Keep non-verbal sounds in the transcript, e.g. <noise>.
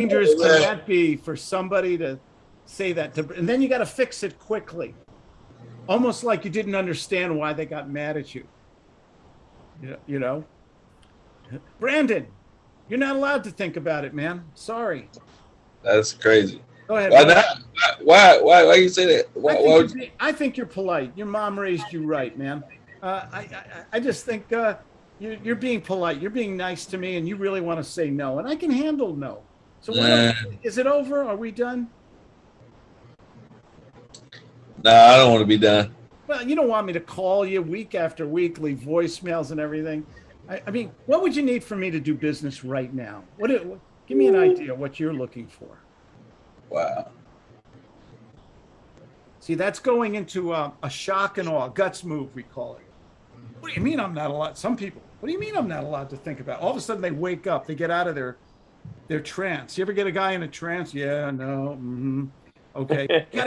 dangerous can that be for somebody to say that to, and then you got to fix it quickly, almost like you didn't understand why they got mad at you. You you know, Brandon, you're not allowed to think about it, man. Sorry. That's crazy. Go ahead. Why not? Why? Why? Why you say that? Why? I why think, would you're, I think you're polite. Your mom raised you right, man. Uh, I, I, I just think uh, you're, you're being polite. You're being nice to me, and you really want to say no, and I can handle no. So don't- is it over? Are we done? Nah, I don't want to be done. Well, you don't want me to call you week after week, leave voicemails and everything. I, I mean, what would you need for me to do business right now? What? it- Give me an idea what you're looking for. Wow. See, that's going into uh, a shock and awe, guts move, we call it. What do you mean I'm not allowed? Some people, what do you mean I'm not allowed to think about? All of a sudden they wake up, they get out of their their trance. You ever get a guy in a trance? Yeah, no, mm-hmm. okay. You <laughs> gotta